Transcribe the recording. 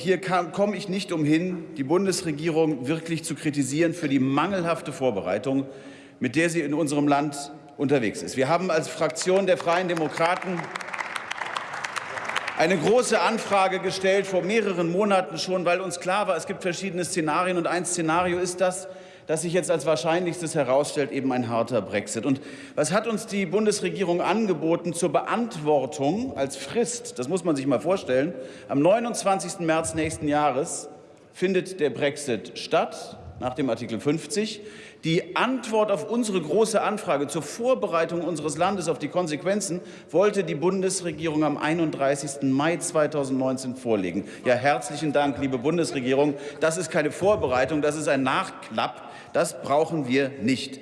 Hier komme ich nicht umhin, die Bundesregierung wirklich zu kritisieren für die mangelhafte Vorbereitung, mit der sie in unserem Land unterwegs ist. Wir haben als Fraktion der Freien Demokraten eine große Anfrage gestellt vor mehreren Monaten schon, weil uns klar war, es gibt verschiedene Szenarien und ein Szenario ist das, das sich jetzt als wahrscheinlichstes herausstellt, eben ein harter Brexit. Und was hat uns die Bundesregierung angeboten zur Beantwortung als Frist? Das muss man sich mal vorstellen. Am 29. März nächsten Jahres findet der Brexit statt nach dem Artikel 50. Die Antwort auf unsere große Anfrage zur Vorbereitung unseres Landes auf die Konsequenzen wollte die Bundesregierung am 31. Mai 2019 vorlegen. Ja, herzlichen Dank, liebe Bundesregierung. Das ist keine Vorbereitung, das ist ein Nachklapp. Das brauchen wir nicht.